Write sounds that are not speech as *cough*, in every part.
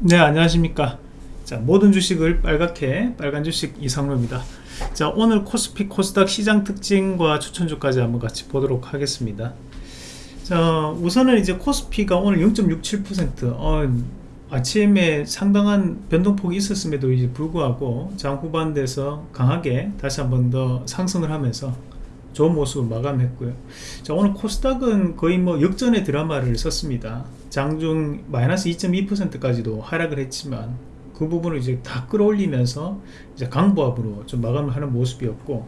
네 안녕하십니까. 자 모든 주식을 빨갛게 빨간 주식 이상로입니다. 자 오늘 코스피 코스닥 시장 특징과 추천주까지 한번 같이 보도록 하겠습니다. 자 우선은 이제 코스피가 오늘 0.67% 어, 아침에 상당한 변동폭이 있었음에도 이제 불구하고 장 후반대에서 강하게 다시 한번 더 상승을 하면서 좋은 모습을 마감했고요. 자 오늘 코스닥은 거의 뭐 역전의 드라마를 썼습니다 장중 마이너스 2.2%까지도 하락을 했지만 그 부분을 이제 다 끌어올리면서 이제 강보합으로 좀 마감을 하는 모습이었고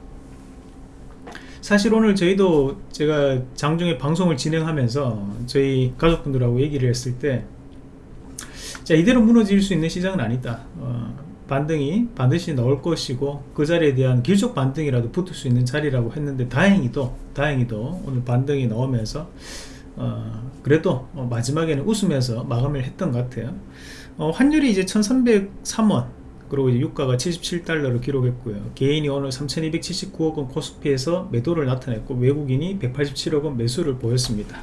사실 오늘 저희도 제가 장중에 방송을 진행하면서 저희 가족분들하고 얘기를 했을 때 자 이대로 무너질 수 있는 시장은 아니다. 어, 반등이 반드시 나올 것이고 그 자리에 대한 길적 반등이라도 붙을 수 있는 자리라고 했는데 다행히도 다행히도 오늘 반등이 나오면서 어, 그래도 어, 마지막에는 웃으면서 마감을 했던 것 같아요. 어, 환율이 이제 1303원 그리고 이제 유가가 77달러를 기록했고요. 개인이 오늘 3279억원 코스피에서 매도를 나타냈고 외국인이 187억원 매수를 보였습니다.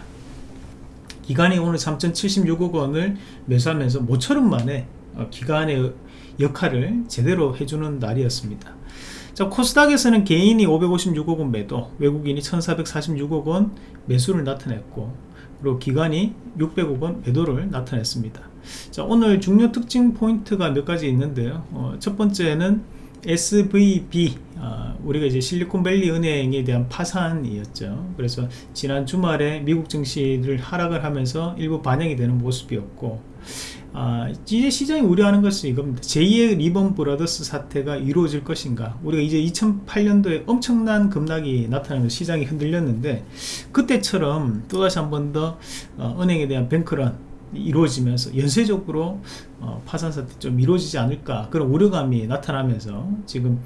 기간이 오늘 3076억원을 매수하면서 모처럼 만에 어, 기간의 역할을 제대로 해주는 날이었습니다. 자 코스닥에서는 개인이 556억원 매도 외국인이 1446억원 매수를 나타냈고 그리고 기관이 600억원 매도를 나타냈습니다. 자 오늘 중요 특징 포인트가 몇 가지 있는데요. 어, 첫 번째는 SVB 어, 우리가 이제 실리콘밸리 은행에 대한 파산이었죠. 그래서 지난 주말에 미국 증시를 하락을 하면서 일부 반영이 되는 모습이었고 아, 이제 시장이 우려하는 것은 이겁니다. 제2의 리먼 브라더스 사태가 이루어질 것인가 우리가 이제 2008년도에 엄청난 급락이 나타나면서 시장이 흔들렸는데 그때처럼 또다시 한 번더 어, 은행에 대한 뱅크런 이루어지면서 연쇄적으로 어, 파산 사태 좀 이루어지지 않을까 그런 우려감이 나타나면서 지금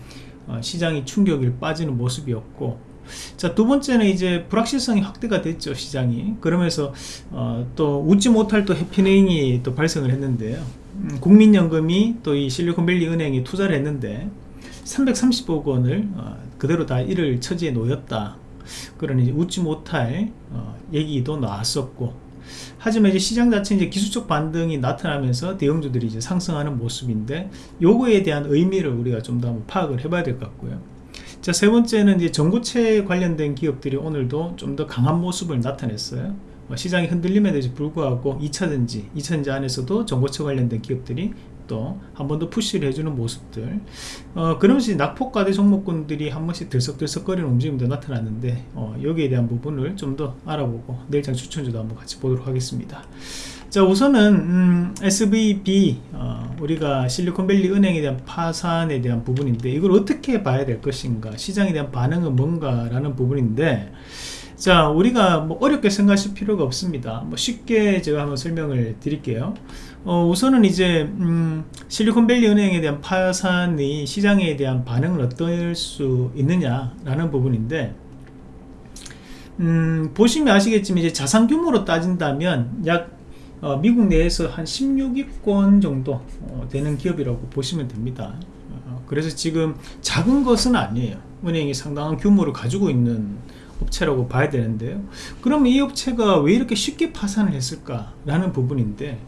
어, 시장이 충격을 빠지는 모습이었고 자, 두 번째는 이제 불확실성이 확대가 됐죠, 시장이. 그러면서, 어, 또 웃지 못할 또 해피닝이 또 발생을 했는데요. 음, 국민연금이 또 이 실리콘밸리 은행이 투자를 했는데, 330억 원을 어, 그대로 다 이를 처지에 놓였다. 그런 이제 웃지 못할 어, 얘기도 나왔었고, 하지만 이제 시장 자체 이제 기술적 반등이 나타나면서 대형주들이 이제 상승하는 모습인데, 요거에 대한 의미를 우리가 좀 더 파악을 해봐야 될 것 같고요. 자, 세 번째는 이제 전구체 관련된 기업들이 오늘도 좀 더 강한 모습을 나타냈어요. 뭐 시장이 흔들림에도 불구하고 2차전지, 2차전지 안에서도 전고체 관련된 기업들이 또 한 번 더 푸시를 해주는 모습들 어, 그러면서 낙폭과대 종목군들이 한 번씩 들썩들썩거리는 움직임도 나타났는데 어, 여기에 대한 부분을 좀 더 알아보고 내일장 추천주도 한번 같이 보도록 하겠습니다 자 우선은 음, SVB 어, 우리가 실리콘밸리 은행에 대한 파산에 대한 부분인데 이걸 어떻게 봐야 될 것인가 시장에 대한 반응은 뭔가 라는 부분인데 자 우리가 뭐 어렵게 생각하실 필요가 없습니다. 뭐 쉽게 제가 한번 설명을 드릴게요. 어, 우선은 이제 음, 실리콘밸리 은행에 대한 파산이 시장에 대한 반응을 어떨 수 있느냐 라는 부분인데 음, 보시면 아시겠지만 이제 자산 규모로 따진다면 약 어, 미국 내에서 한 16위권 정도 어, 되는 기업이라고 보시면 됩니다. 어, 그래서 지금 작은 것은 아니에요. 은행이 상당한 규모를 가지고 있는 업체라고 봐야 되는데요. 그럼 이 업체가 왜 이렇게 쉽게 파산을 했을까 라는 부분인데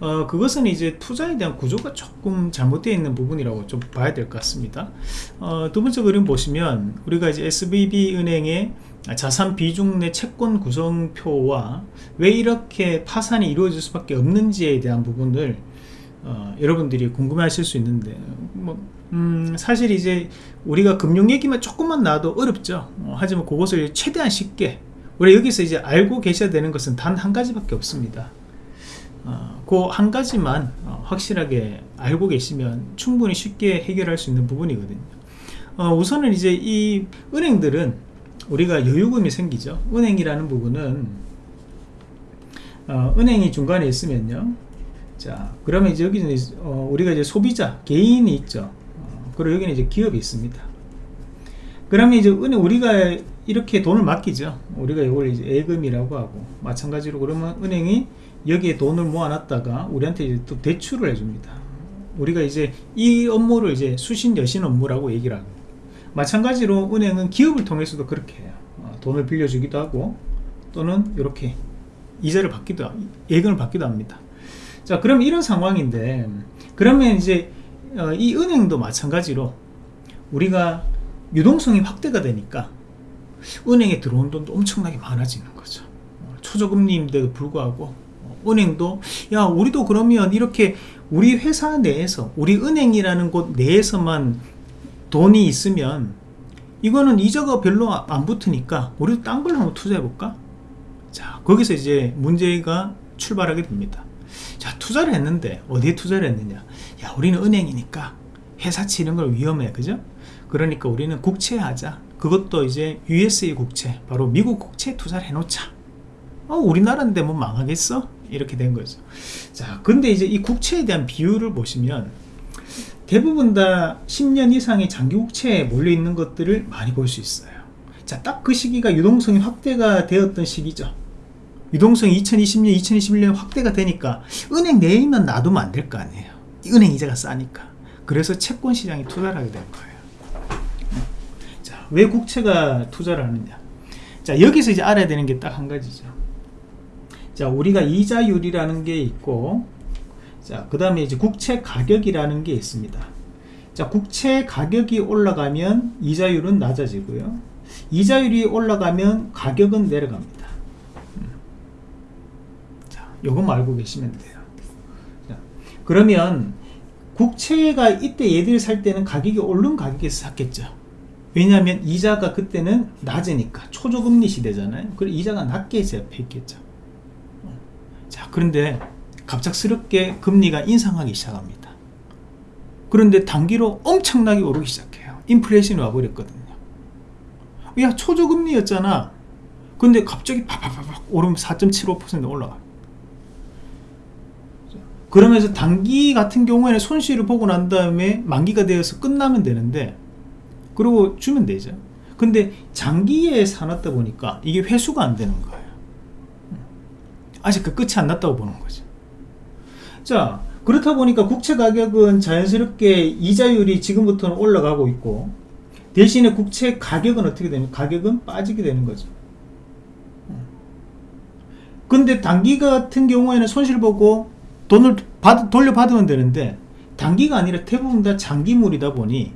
어, 그것은 이제 투자에 대한 구조가 조금 잘못되어 있는 부분이라고 좀 봐야 될 것 같습니다. 어, 두 번째 그림 보시면 우리가 이제 SVB 은행의 자산 비중 내 채권 구성표와 왜 이렇게 파산이 이루어질 수밖에 없는지에 대한 부분을 어, 여러분들이 궁금해 하실 수 있는데 뭐, 음, 사실 이제 우리가 금융 얘기만 조금만 나와도 어렵죠. 어, 하지만 그것을 최대한 쉽게 우리 여기서 이제 알고 계셔야 되는 것은 단 한 가지밖에 없습니다. 어, 그한 가지만 어, 확실하게 알고 계시면 충분히 쉽게 해결할 수 있는 부분이거든요. 어, 우선은 이제 이 은행들은 우리가 여유금이 생기죠. 은행이라는 부분은 어, 은행이 중간에 있으면요. 자 그러면 이제 여기는 어, 우리가 이제 소비자 개인이 있죠. 어, 그리고 여기는 이제 기업이 있습니다. 그러면 이제 은행 우리가 이렇게 돈을 맡기죠. 우리가 이걸 이제 예금이라고 하고 마찬가지로 그러면 은행이 여기에 돈을 모아놨다가 우리한테 이제 또 대출을 해줍니다. 우리가 이제 이 업무를 이제 수신 여신 업무라고 얘기를 합니다 마찬가지로 은행은 기업을 통해서도 그렇게 해요 어, 돈을 빌려주기도 하고 또는 이렇게 이자를 받기도 예금을 받기도 합니다. 자 그럼 이런 상황인데 그러면 이제 어, 이 은행도 마찬가지로 우리가 유동성이 확대가 되니까 은행에 들어온 돈도 엄청나게 많아지는 거죠. 어, 초저금리인데도 불구하고 어, 은행도 야 우리도 그러면 이렇게 우리 회사 내에서 우리 은행이라는 곳 내에서만 돈이 있으면 이거는 이자가 별로 안 붙으니까 우리도 딴 걸 한번 투자해 볼까? 자 거기서 이제 문제가 출발하게 됩니다. 자 투자를 했는데 어디에 투자를 했느냐? 야 우리는 은행이니까 회사치 이런 걸 위험해 그죠? 그러니까 우리는 국채 하자. 그것도 이제 USA 국채 바로 미국 국채 투자를 해놓자. 어 우리나라인데 뭐 망하겠어? 이렇게 된 거죠. 자 근데 이제 이 국채에 대한 비율을 보시면 대부분 다 10년 이상의 장기 국채에 몰려 있는 것들을 많이 볼 수 있어요. 자 딱 그 시기가 유동성이 확대가 되었던 시기죠. 유동성이 2020년 2021년 확대가 되니까 은행 내에 있는 놔두면 안 될 거 아니에요. 은행 이자가 싸니까. 그래서 채권 시장에 투자를 하게 된 거예요. 자, 왜 국채가 투자를 하느냐. 자 여기서 이제 알아야 되는 게 딱 한 가지죠. 자 우리가 이자율이라는 게 있고 자 그 다음에 이제 국채 가격이라는 게 있습니다. 자 국채 가격이 올라가면 이자율은 낮아지고요. 이자율이 올라가면 가격은 내려갑니다. 음. 자 요것만 알고 계시면 돼요. 자, 그러면 국채가 이때 얘들 살 때는 가격이 오른 가격에서 샀겠죠. 왜냐하면 이자가 그때는 낮으니까 초저금리 시대잖아요. 그리고 이자가 낮게 있겠죠. 자 그런데 갑작스럽게 금리가 인상하기 시작합니다. 그런데 단기로 엄청나게 오르기 시작해요. 인플레이션이 와버렸거든요. 야 초저금리였잖아. 근데 갑자기 파파파박 오르면 4.75% 올라가 그러면서 단기 같은 경우에는 손실을 보고 난 다음에 만기가 되어서 끝나면 되는데 그리고 주면 되죠. 근데 장기에 사놨다 보니까 이게 회수가 안 되는 거예요. 아직 그 끝이 안 났다고 보는 거죠 자 그렇다 보니까 국채 가격은 자연스럽게 이자율이 지금부터는 올라가고 있고 대신에 국채 가격은 어떻게 되면 가격은 빠지게 되는 거죠. 근데 단기 같은 경우에는 손실 보고 돈을 받, 돌려받으면 되는데 단기가 아니라 대부분 다 장기물이다 보니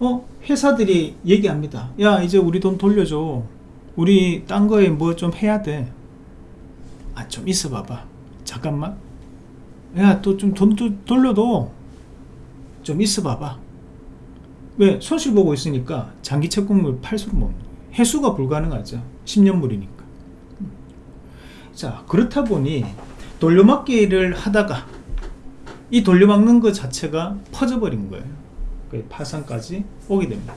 어 회사들이 얘기합니다. 야 이제 우리 돈 돌려줘. 우리 딴 거에 뭐 좀 해야 돼아 좀 있어 봐봐. 잠깐만 야 또 좀 돈 돌려도 좀 있어 봐봐. 왜 손실 보고 있으니까 장기 채권물 팔 수는 없는 해수가 불가능하죠. 10년물이니까. 자 그렇다 보니 돌려막기를 하다가 이 돌려막는 것 자체가 퍼져버린 거예요. 파산까지 오게 됩니다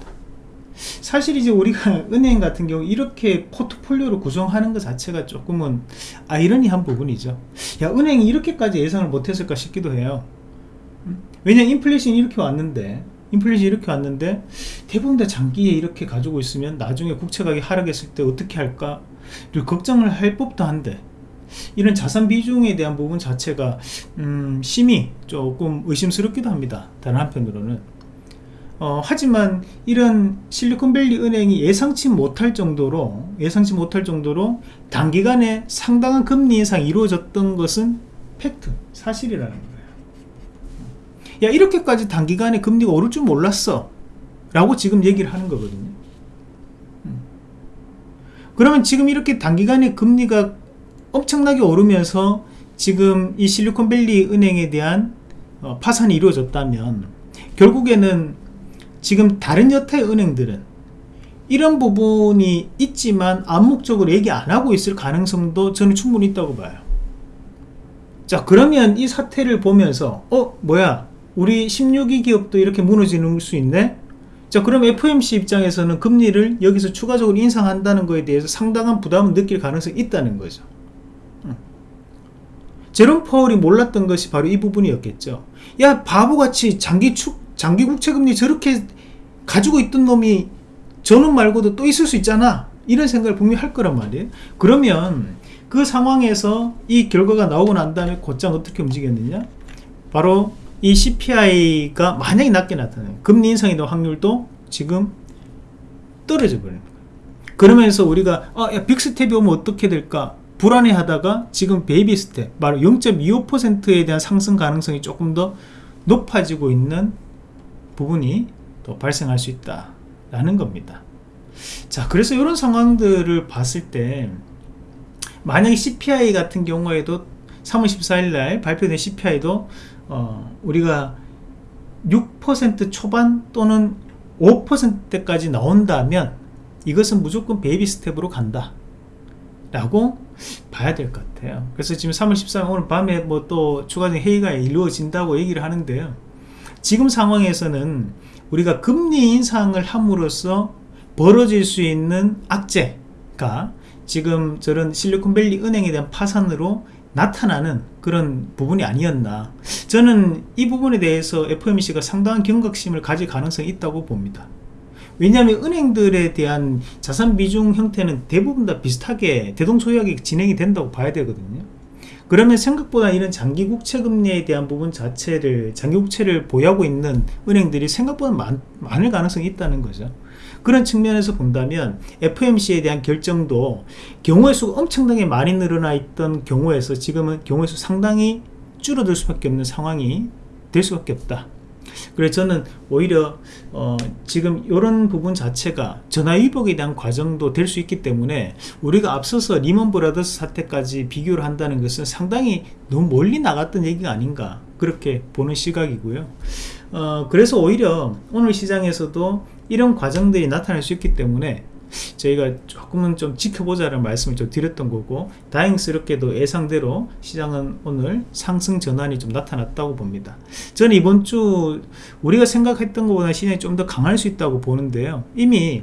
사실 이제 우리가 *laughs* 은행 같은 경우 이렇게 포트폴리오를 구성하는 것 자체가 조금은 아이러니한 부분이죠. 야 은행이 이렇게까지 예상을 못했을까 싶기도 해요. 음? 왜냐 인플레이션이 이렇게 왔는데 인플레이션이 이렇게 왔는데 대부분 다 장기에 이렇게 가지고 있으면 나중에 국채 가격이 하락했을 때 어떻게 할까? 걱정을 할 법도 한데 이런 자산 비중에 대한 부분 자체가 음, 심히 조금 의심스럽기도 합니다. 다른 한편으로는 어, 하지만 이런 실리콘밸리 은행이 예상치 못할 정도로 예상치 못할 정도로 단기간에 상당한 금리 인상이 이루어졌던 것은 팩트 사실이라는 거예요. 야 이렇게까지 단기간에 금리가 오를 줄 몰랐어. 라고 지금 얘기를 하는 거거든요. 음. 그러면 지금 이렇게 단기간에 금리가 엄청나게 오르면서 지금 이 실리콘밸리 은행에 대한 어, 파산이 이루어졌다면 결국에는 지금 다른 여타의 은행들은 이런 부분이 있지만 암묵적으로 얘기 안 하고 있을 가능성도 저는 충분히 있다고 봐요. 자 그러면 이 사태를 보면서 어 뭐야? 우리 16위 기업도 이렇게 무너지는 수 있네? 자 그럼 FMC 입장에서는 금리를 여기서 추가적으로 인상한다는 것에 대해서 상당한 부담을 느낄 가능성이 있다는 거죠. 제롬 파월이 몰랐던 것이 바로 이 부분이었겠죠. 야 바보같이 장기 축 장기 국채금리 저렇게 가지고 있던 놈이 저놈 말고도 또 있을 수 있잖아. 이런 생각을 분명히 할 거란 말이에요. 그러면 그 상황에서 이 결과가 나오고 난 다음에 곧장 어떻게 움직였느냐? 바로 이 CPI가 만약에 낮게 나타나요. 금리 인상의 확률도 지금 떨어져 버리는 거예요 그러면서 우리가 아, 야, 빅스텝이 오면 어떻게 될까? 불안해하다가 지금 베이비 스텝 바로 0.25%에 대한 상승 가능성이 조금 더 높아지고 있는 부분이 또 발생할 수 있다 라는 겁니다. 자 그래서 이런 상황들을 봤을 때 만약에 CPI 같은 경우에도 3월 14일 날 발표된 CPI도 어, 우리가 6% 초반 또는 5%대까지 나온다면 이것은 무조건 베이비 스텝으로 간다 라고 봐야 될 것 같아요. 그래서 지금 3월 14일 오늘 밤에 뭐 또 추가적인 회의가 이루어진다고 얘기를 하는데요 지금 상황에서는 우리가 금리 인상을 함으로써 벌어질 수 있는 악재가 지금 저런 실리콘밸리 은행에 대한 파산으로 나타나는 그런 부분이 아니었나. 저는 이 부분에 대해서 FOMC가 상당한 경각심을 가질 가능성이 있다고 봅니다. 왜냐하면 은행들에 대한 자산 비중 형태는 대부분 다 비슷하게 대동소이하게 진행이 된다고 봐야 되거든요 그러면 생각보다 이런 장기 국채 금리에 대한 부분 자체를 장기 국채를 보유하고 있는 은행들이 생각보다 많, 많을 가능성이 있다는 거죠. 그런 측면에서 본다면 FMC에 대한 결정도 경우의 수가 엄청나게 많이 늘어나 있던 경우에서 지금은 경우의 수 상당히 줄어들 수밖에 없는 상황이 될 수밖에 없다 그래서 저는 오히려 어 지금 이런 부분 자체가 전화위복에 대한 과정도 될 수 있기 때문에 우리가 앞서서 리먼 브라더스 사태까지 비교를 한다는 것은 상당히 너무 멀리 나갔던 얘기가 아닌가 그렇게 보는 시각이고요. 어 그래서 오히려 오늘 시장에서도 이런 과정들이 나타날 수 있기 때문에 저희가 조금은 좀 지켜보자는 말씀을 좀 드렸던 거고 다행스럽게도 예상대로 시장은 오늘 상승 전환이 좀 나타났다고 봅니다. 저는 이번 주 우리가 생각했던 것보다 시장이 좀 더 강할 수 있다고 보는데요. 이미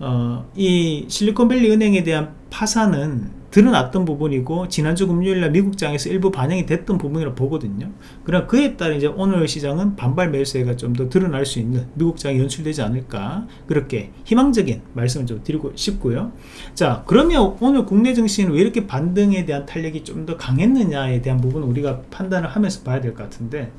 어, 이 실리콘밸리 은행에 대한 파산은 드러났던 부분이고 지난주 금요일날 미국장에서 일부 반영이 됐던 부분이라고 보거든요. 그럼 그에 따라 이제 오늘 시장은 반발 매수세가 좀 더 드러날 수 있는 미국장이 연출되지 않을까 그렇게 희망적인 말씀을 좀 드리고 싶고요. 자 그러면 오늘 국내 증시는 왜 이렇게 반등에 대한 탄력이 좀 더 강했느냐에 대한 부분 우리가 판단을 하면서 봐야 될 것 같은데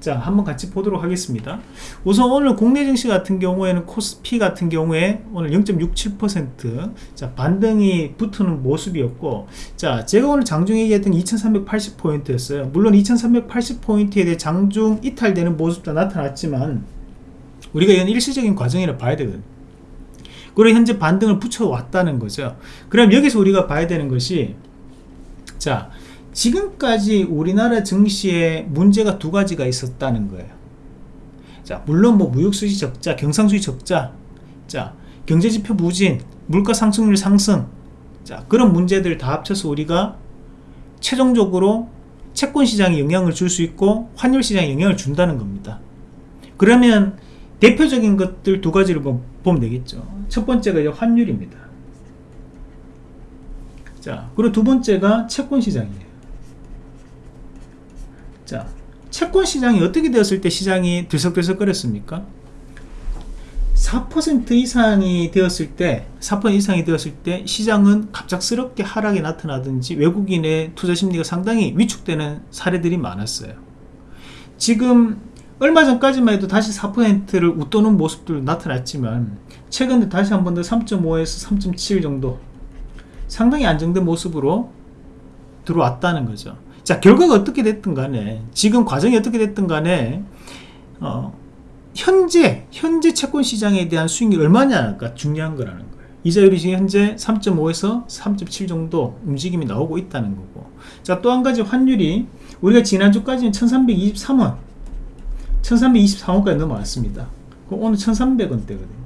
자 한번 같이 보도록 하겠습니다. 우선 오늘 국내 증시 같은 경우에는 코스피 같은 경우에 오늘 0.67%자 반등이 붙는 모습이었고 자 제가 오늘 장중 얘기했던 2380포인트였어요. 물론 2380포인트에 대해 장중 이탈되는 모습도 나타났지만 우리가 이건 일시적인 과정이라 봐야 되거든요 그리고 현재 반등을 붙여왔다는 거죠. 그럼 여기서 우리가 봐야 되는 것이 자 지금까지 우리나라 증시에 문제가 두 가지가 있었다는 거예요. 자 물론 뭐 무역수지 적자 경상수지 적자 자 경제지표 부진 물가 상승률 상승 자 그런 문제들 다 합쳐서 우리가 최종적으로 채권 시장에 영향을 줄 수 있고 환율 시장에 영향을 준다는 겁니다. 그러면 대표적인 것들 두 가지를 뭐 보면 되겠죠. 첫 번째가 환율입니다. 자 그리고 두 번째가 채권 시장이에요 자 채권 시장이 어떻게 되었을 때 시장이 들썩들썩거렸습니까 4% 이상이 되었을 때, 4% 이상이 되었을 때 시장은 갑작스럽게 하락이 나타나든지 외국인의 투자 심리가 상당히 위축되는 사례들이 많았어요. 지금 얼마 전까지만 해도 다시 4%를 웃도는 모습도 나타났지만 최근에 다시 한 번 더 3.5에서 3.7 정도 상당히 안정된 모습으로 들어왔다는 거죠. 자 결과가 어떻게 됐든 간에 지금 과정이 어떻게 됐든 간에 어, 현재 현재 채권 시장에 대한 수익이 얼마냐가 중요한 거라는 거예요. 이자율이 지금 현재 3.5에서 3.7 정도 움직임이 나오고 있다는 거고. 자 또 한 가지 환율이 우리가 지난주까지는 1323원 1323원까지 넘어왔습니다. 오늘 1300원대거든요. 음. 자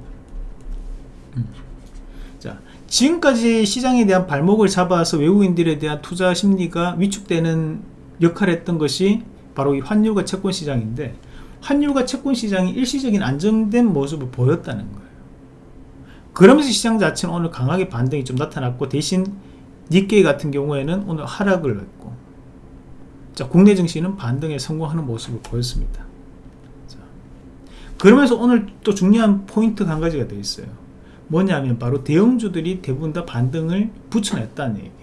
지금까지 시장에 대한 발목을 잡아서 외국인들에 대한 투자 심리가 위축되는 역할을 했던 것이 바로 이 환율과 채권 시장인데 환율과 채권 시장이 일시적인 안정된 모습을 보였다는 거예요. 그러면서 시장 자체는 오늘 강하게 반등이 좀 나타났고 대신 니케이 같은 경우에는 오늘 하락을 했고 자 국내 증시는 반등에 성공하는 모습을 보였습니다. 자, 그러면서 오늘 또 중요한 포인트가 한 가지가 되어 있어요 뭐냐면 바로 대형주들이 대부분 다 반등을 붙여냈다는 얘기예요.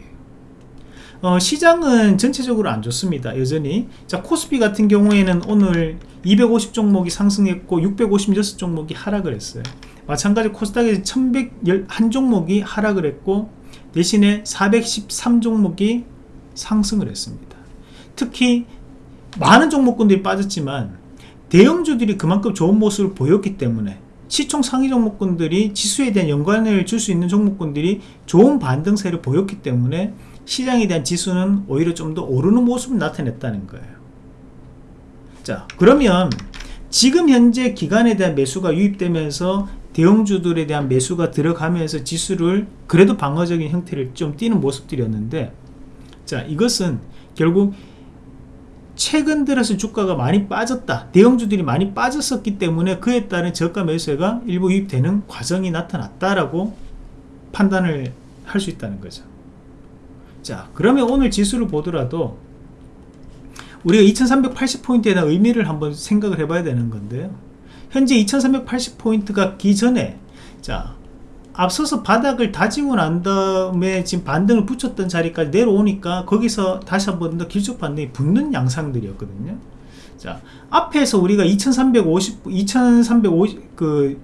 어, 시장은 전체적으로 안 좋습니다. 여전히. 자 코스피 같은 경우에는 오늘 250 종목이 상승했고 656 종목이 하락을 했어요. 마찬가지 코스닥에서 1101 종목이 하락을 했고 대신에 413 종목이 상승을 했습니다. 특히 많은 종목군들이 빠졌지만 대형주들이 그만큼 좋은 모습을 보였기 때문에 시총 상위 종목군들이 지수에 대한 연관을 줄 수 있는 종목군들이 좋은 반등세를 보였기 때문에 시장에 대한 지수는 오히려 좀 더 오르는 모습을 나타냈다는 거예요. 자, 그러면 지금 현재 기간에 대한 매수가 유입되면서 대형주들에 대한 매수가 들어가면서 지수를 그래도 방어적인 형태를 좀 띄는 모습들이었는데 자, 이것은 결국 최근 들어서 주가가 많이 빠졌다. 대형주들이 많이 빠졌었기 때문에 그에 따른 저가 매수가 일부 유입되는 과정이 나타났다라고 판단을 할 수 있다는 거죠. 자 그러면 오늘 지수를 보더라도 우리가 2380포인트에 대한 의미를 한번 생각을 해봐야 되는 건데요. 현재 2380포인트가 기전에 자 앞서서 바닥을 다지고 난 다음에 지금 반등을 붙였던 자리까지 내려오니까 거기서 다시 한 번 더 길쭉 반등이 붙는 양상들이었거든요. 자 앞에서 우리가 2350 2350그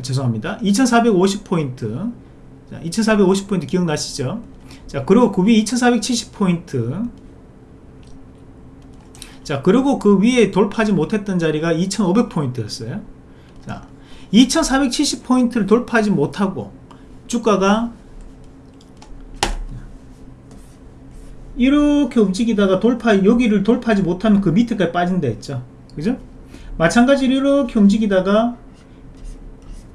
죄송합니다. 2450 포인트. 자 2450 포인트 기억나시죠? 자 그리고 그 위에 2470 포인트. 자 그리고 그 위에 돌파하지 못했던 자리가 2500 포인트였어요. 자 2470포인트를 돌파하지 못하고 주가가 이렇게 움직이다가 돌파 여기를 돌파하지 못하면 그 밑에까지 빠진다 했죠. 그죠? 마찬가지로 이렇게 움직이다가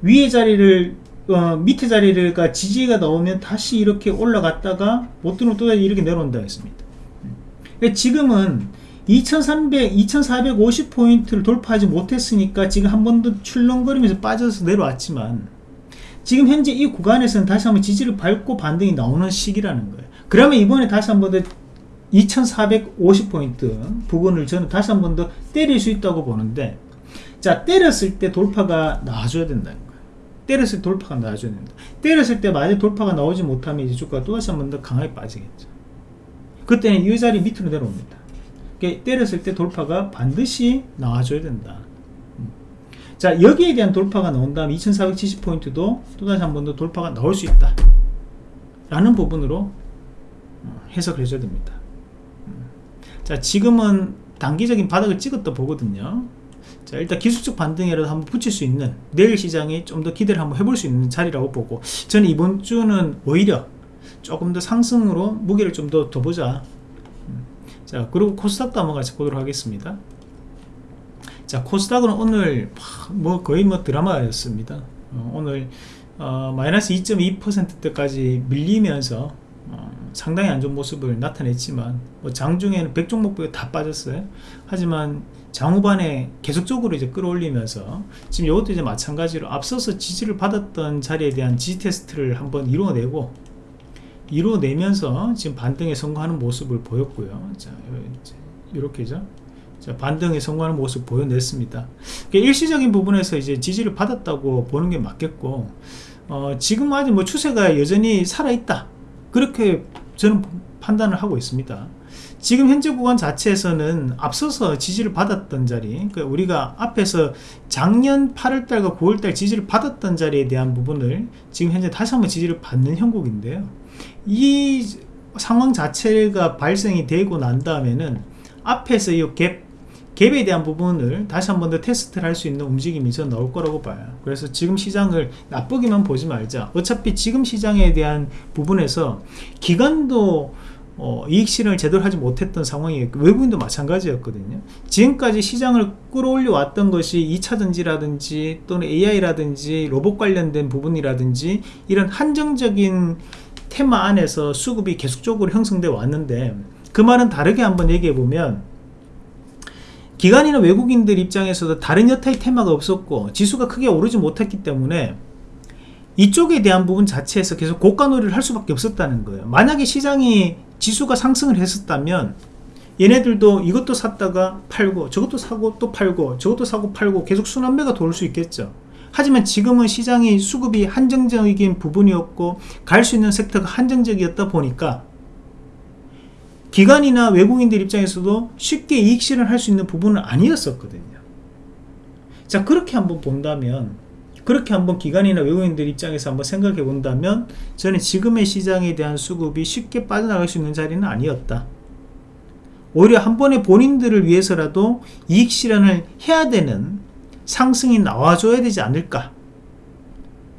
위에 자리를 어, 밑에 자리가 지지가 나오면 다시 이렇게 올라갔다가 못 들어오면 또 이렇게 내려온다 했습니다. 지금은 2300, 2450포인트를 돌파하지 못했으니까 지금 한 번 더 출렁거리면서 빠져서 내려왔지만 지금 현재 이 구간에서는 다시 한번 지지를 밟고 반등이 나오는 시기라는 거예요. 그러면 이번에 다시 한 번 더 2450포인트 부분을 저는 다시 한 번 더 때릴 수 있다고 보는데 자 때렸을 때 돌파가 나와줘야 된다는 거예요. 때렸을 때 돌파가 나와줘야 된다. 때렸을 때 만약 돌파가 나오지 못하면 이제 주가가 또 다시 한 번 더 강하게 빠지겠죠. 그때는 이 자리 밑으로 내려옵니다. 때렸을 때 돌파가 반드시 나와줘야 된다. 자 여기에 대한 돌파가 나온 다음 2470포인트도 또다시 한 번 더 돌파가 나올 수 있다 라는 부분으로 어, 해석을 해줘야 됩니다 음. 자 지금은 단기적인 바닥을 찍었다 보거든요 자 일단 기술적 반등이라도 한번 붙일 수 있는 내일 시장이 좀 더 기대를 한번 해볼 수 있는 자리라고 보고 저는 이번 주는 오히려 조금 더 상승으로 무게를 좀 더 둬보자 음. 자 그리고 코스닥도 한번 같이 보도록 하겠습니다. 자 코스닥은 오늘 뭐 거의 뭐 드라마였습니다. 어, 오늘 어, 마이너스 2.2%대까지 밀리면서 어, 상당히 안 좋은 모습을 나타냈지만 뭐 장중에는 100종목보다 다 빠졌어요. 하지만 장후반에 계속적으로 이제 끌어올리면서 지금 이것도 이제 마찬가지로 앞서서 지지를 받았던 자리에 대한 지지 테스트를 한번 이루어내고 이루어내면서 지금 반등에 성공하는 모습을 보였고요 자 이렇게죠 자, 반등에 성공하는 모습 보여냈습니다. 일시적인 부분에서 이제 지지를 받았다고 보는 게 맞겠고, 어, 지금 아직 뭐 추세가 여전히 살아있다. 그렇게 저는 판단을 하고 있습니다. 지금 현재 구간 자체에서는 앞서서 지지를 받았던 자리, 그러니까 우리가 앞에서 작년 8월달과 9월달 지지를 받았던 자리에 대한 부분을 지금 현재 다시 한번 지지를 받는 형국인데요. 이 상황 자체가 발생이 되고 난 다음에는 앞에서 이 갭 갭에 대한 부분을 다시 한 번 더 테스트를 할 수 있는 움직임이 저 나올 거라고 봐요. 그래서 지금 시장을 나쁘게만 보지 말자. 어차피 지금 시장에 대한 부분에서 기관도 어, 이익 실현을 제대로 하지 못했던 상황이 외국인도 마찬가지였거든요. 지금까지 시장을 끌어올려 왔던 것이 2차전지라든지 또는 AI라든지 로봇 관련된 부분이라든지 이런 한정적인 테마 안에서 수급이 계속적으로 형성돼 왔는데 그 말은 다르게 한번 얘기해 보면 기관이나 외국인들 입장에서도 다른 여타의 테마가 없었고 지수가 크게 오르지 못했기 때문에 이쪽에 대한 부분 자체에서 계속 고가놀이를 할 수밖에 없었다는 거예요. 만약에 시장이 지수가 상승을 했었다면 얘네들도 이것도 샀다가 팔고 저것도 사고 또 팔고 저것도 사고 팔고 계속 순환매가 돌 수 있겠죠 하지만 지금은 시장이 수급이 한정적인 부분이었고 갈 수 있는 섹터가 한정적이었다 보니까 기관이나 외국인들 입장에서도 쉽게 이익 실현 할 수 있는 부분은 아니었었거든요. 자 그렇게 한번 본다면 그렇게 한번 기관이나 외국인들 입장에서 한번 생각해 본다면 저는 지금의 시장에 대한 수급이 쉽게 빠져나갈 수 있는 자리는 아니었다. 오히려 한 번에 본인들을 위해서라도 이익 실현을 해야 되는 상승이 나와줘야 되지 않을까?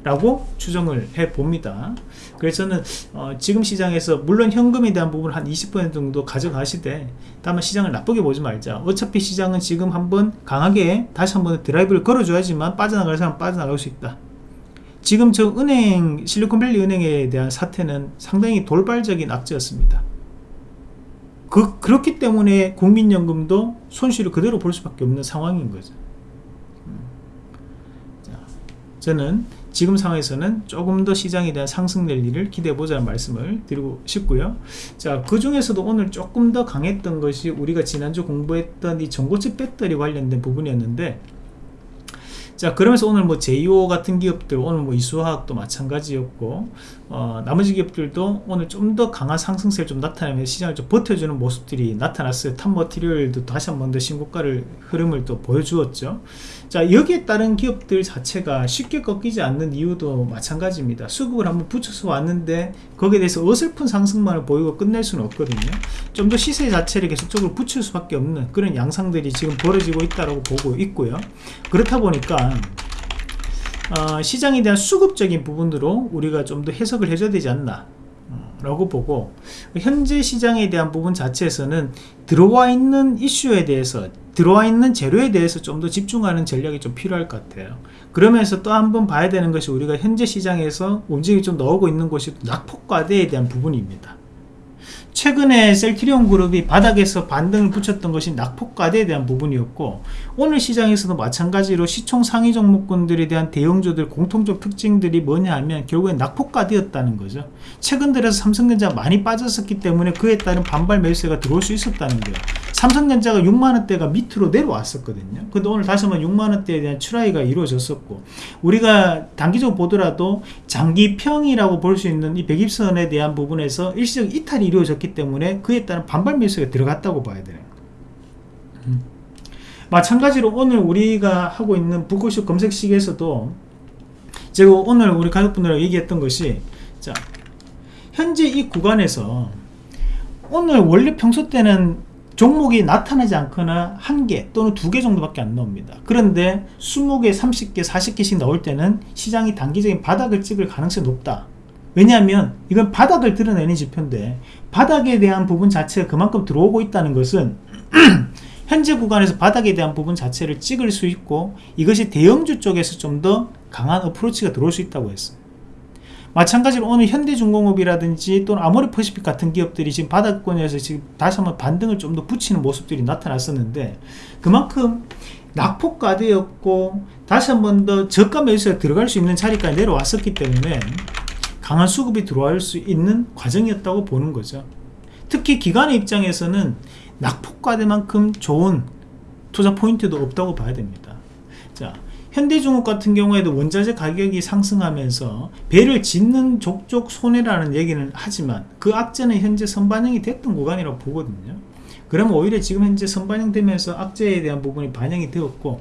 라고 추정을 해 봅니다. 그래서 저는 어, 지금 시장에서 물론 현금에 대한 부분을 한 20% 정도 가져가시되 다만 시장을 나쁘게 보지 말자. 어차피 시장은 지금 한번 강하게 다시 한번 드라이브를 걸어줘야지만 빠져나갈 사람 빠져나갈 수 있다. 지금 저 은행 실리콘밸리 은행에 대한 사태는 상당히 돌발적인 악재였습니다. 그, 그렇기 때문에 국민연금도 손실을 그대로 볼 수밖에 없는 상황인 거죠 음. 자, 저는 지금 상황에서는 조금 더 시장에 대한 상승 랠리를 기대해 보자는 말씀을 드리고 싶고요. 자그 중에서도 오늘 조금 더 강했던 것이 우리가 지난주 공부했던 이 전고체 배터리 관련된 부분이었는데 자 그러면서 오늘 뭐 제이오 같은 기업들 오늘 뭐 이수화학도 마찬가지였고 어, 나머지 기업들도 오늘 좀 더 강한 상승세를 좀 나타내면서 시장을 좀 버텨주는 모습들이 나타났어요. 탑머티리얼도 다시 한 번 더 신고가를 흐름을 또 보여주었죠. 자 여기에 따른 기업들 자체가 쉽게 꺾이지 않는 이유도 마찬가지입니다. 수급을 한번 붙여서 왔는데 거기에 대해서 어설픈 상승만을 보이고 끝낼 수는 없거든요. 좀 더 시세 자체를 계속적으로 붙일 수밖에 없는 그런 양상들이 지금 벌어지고 있다고 보고 있고요. 그렇다 보니까 어, 시장에 대한 수급적인 부분으로 우리가 좀 더 해석을 해줘야 되지 않나 어, 라고 보고 현재 시장에 대한 부분 자체에서는 들어와 있는 이슈에 대해서 들어와 있는 재료에 대해서 좀 더 집중하는 전략이 좀 필요할 것 같아요. 그러면서 또 한번 봐야 되는 것이 우리가 현재 시장에서 움직임이 좀 나오고 있는 것이 낙폭과대에 대한 부분입니다 최근에 셀트리온 그룹이 바닥에서 반등을 붙였던 것이 낙폭과대에 대한 부분이었고 오늘 시장에서도 마찬가지로 시총 상위 종목군들에 대한 대형주들 공통적 특징들이 뭐냐 하면 결국엔 낙폭과대였다는 거죠. 최근 들어서 삼성전자 많이 빠졌었기 때문에 그에 따른 반발 매수세가 들어올 수 있었다는 거예요. 삼성전자가 6만원대가 밑으로 내려왔었거든요. 근데 오늘 다시 한번 6만원대에 대한 출하이가 이루어졌었고 우리가 단기적으로 보더라도 장기평이라고 볼 수 있는 이 120선에 대한 부분에서 일시적 이탈이 이루어졌기 때문에 그에 따른 반발 매수가 들어갔다고 봐야 되는 음. 마찬가지로 오늘 우리가 하고 있는 북구쇼 검색식에서도 제가 오늘 우리 가족분들하고 얘기했던 것이 자 현재 이 구간에서 오늘 원래 평소 때는 종목이 나타나지 않거나 한 개 또는 두 개 정도밖에 안 나옵니다. 그런데 20개 30개 40개씩 나올 때는 시장이 단기적인 바닥을 찍을 가능성이 높다 왜냐하면 이건 바닥을 드러내는 지표인데 바닥에 대한 부분 자체가 그만큼 들어오고 있다는 것은 *clears throat* 현재 구간에서 바닥에 대한 부분 자체를 찍을 수 있고 이것이 대형주 쪽에서 좀 더 강한 어프로치가 들어올 수 있다고 했어요. 마찬가지로 오늘 현대중공업이라든지 또는 아모리퍼시픽 같은 기업들이 지금 바닥권에서 지금 다시 한번 반등을 좀 더 붙이는 모습들이 나타났었는데 그만큼 낙폭과대였고 다시 한번 더 저가 매수에 들어갈 수 있는 자리까지 내려왔었기 때문에 강한 수급이 들어올 수 있는 과정이었다고 보는 거죠. 특히 기관의 입장에서는 낙폭과대만큼 좋은 투자 포인트도 없다고 봐야 됩니다. 자 현대중업 같은 경우에도 원자재 가격이 상승하면서 배를 짓는 족족 손해라는 얘기는 하지만 그 악재는 현재 선반영이 됐던 구간이라고 보거든요. 그러면 오히려 지금 현재 선반영되면서 악재에 대한 부분이 반영이 되었고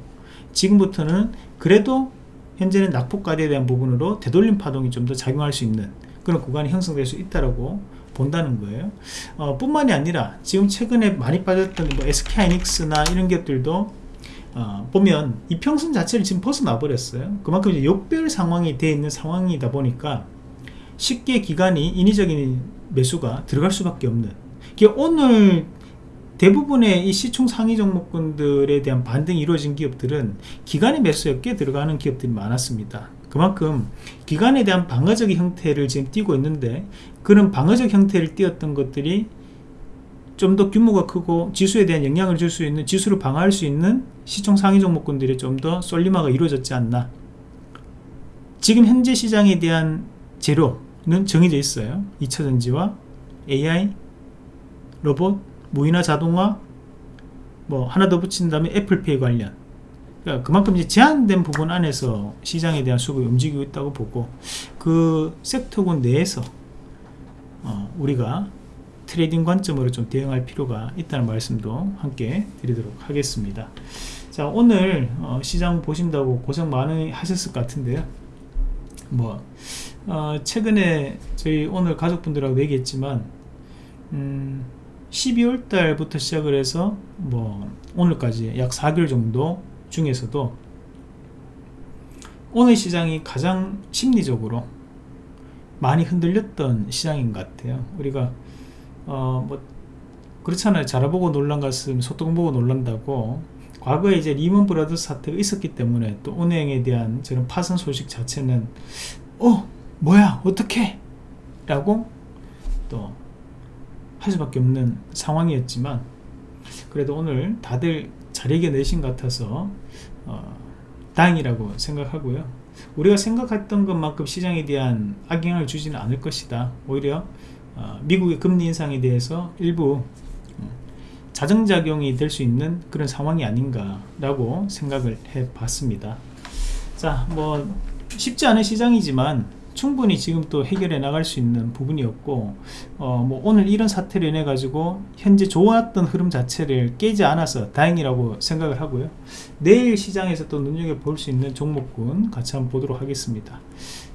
지금부터는 그래도 현재는 낙폭가대에 대한 부분으로 되돌림 파동이 좀 더 작용할 수 있는 그런 구간이 형성될 수 있다라고 본다는 거예요. 어, 뿐만이 아니라 지금 최근에 많이 빠졌던 뭐 SK하이닉스나 이런 기업들도 어, 보면 이 평선 자체를 지금 벗어나 버렸어요. 그만큼 이제 역별 상황이 되어 있는 상황이다 보니까 쉽게 기간이 인위적인 매수가 들어갈 수밖에 없는. 오늘 대부분의 이 시총 상위 종목군들에 대한 반등이 이루어진 기업들은 기간의 매수에 꽤 들어가는 기업들이 많았습니다. 그만큼 기간에 대한 방어적인 형태를 지금 띄고 있는데 그런 방어적 형태를 띄었던 것들이 좀 더 규모가 크고 지수에 대한 영향을 줄 수 있는 지수를 방어할 수 있는 시총 상위 종목군들이 좀 더 쏠림화가 이루어졌지 않나. 지금 현재 시장에 대한 재료는 정해져 있어요. 2차전지와 AI 로봇 무인화 자동화 뭐 하나 더 붙인 다음에 애플페이 관련 그러니까 그만큼 이제 제한된 부분 안에서 시장에 대한 수급이 움직이고 있다고 보고 그 섹터군 내에서 어 우리가 트레이딩 관점으로 좀 대응할 필요가 있다는 말씀도 함께 드리도록 하겠습니다. 자 오늘 어, 시장 보신다고 고생 많이 하셨을 것 같은데요. 뭐 어, 최근에 저희 오늘 가족분들하고 얘기했지만 음, 12월 달부터 시작을 해서 뭐 오늘까지 약 4개월 정도 중에서도 오늘 시장이 가장 심리적으로 많이 흔들렸던 시장인 것 같아요. 우리가 어 뭐 그렇잖아요. 자라보고 놀란 것은 소똥 보고 놀란다고. 과거에 이제 리먼 브라더스 사태가 있었기 때문에 또 은행에 대한 저런 파산 소식 자체는 어 뭐야 어떻게 라고 또 할 수밖에 없는 상황이었지만 그래도 오늘 다들 잘 이겨내신 것 같아서 어, 다행이라고 생각하고요. 우리가 생각했던 것만큼 시장에 대한 악영향을 주지는 않을 것이다. 오히려 어, 미국의 금리 인상에 대해서 일부 음, 자정작용이 될 수 있는 그런 상황이 아닌가 라고 생각을 해 봤습니다. 자, 뭐 쉽지 않은 시장이지만 충분히 지금 또 해결해 나갈 수 있는 부분이었고 어, 뭐 오늘 이런 사태로 인해 가지고 현재 좋았던 흐름 자체를 깨지 않아서 다행이라고 생각을 하고요. 내일 시장에서 또 눈여겨볼 수 있는 종목군 같이 한번 보도록 하겠습니다.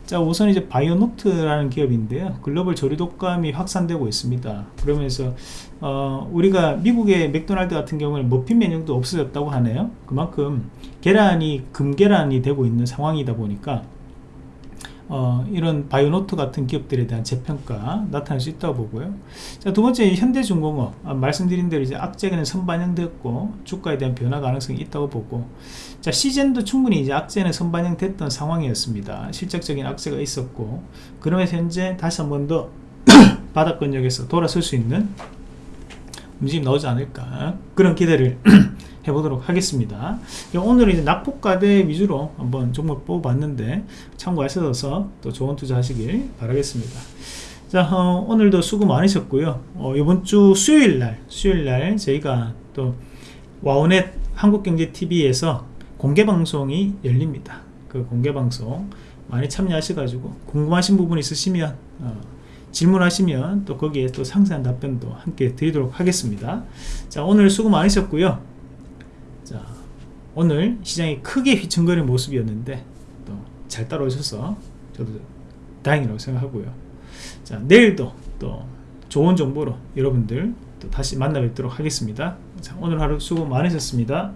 자 우선 이제 바이오노트라는 기업인데요. 글로벌 조류 독감이 확산되고 있습니다. 그러면서 어, 우리가 미국의 맥도날드 같은 경우는 머핀 메뉴도 없어졌다고 하네요. 그만큼 계란이 금계란이 되고 있는 상황이다 보니까 어, 이런 바이오노트 같은 기업들에 대한 재평가 나타날 수 있다고 보고요. 자, 두 번째 현대중공업 아, 말씀드린 대로 이제 악재는 선반영됐고 주가에 대한 변화 가능성이 있다고 보고 자 시즌도 충분히 이제 악재는 선반영됐던 상황이었습니다. 실적적인 악재가 있었고 그러면서 현재 다시 한 번 더 *clears throat* 바닥권역에서 돌아설 수 있는 움직임 나오지 않을까 그런 기대를 *clears throat* 해보도록 하겠습니다. 오늘은 이제 낙폭과대 위주로 한번 종목 뽑아봤는데 참고하셔서 또 좋은 투자 하시길 바라겠습니다. 자 어, 오늘도 수고 많으셨고요. 어, 이번 주 수요일날 수요일날 저희가 또 와우넷 한국경제TV에서 공개방송이 열립니다. 그 공개방송 많이 참여하셔가지고 궁금하신 부분 있으시면 어, 질문하시면 또 거기에 또 상세한 답변도 함께 드리도록 하겠습니다. 자 오늘 수고 많으셨고요. 자 오늘 시장이 크게 휘청거리는 모습이었는데 또 잘 따라오셔서 저도 다행이라고 생각하고요 자 내일도 또 좋은 정보로 여러분들 또 다시 만나 뵙도록 하겠습니다 자 오늘 하루 수고 많으셨습니다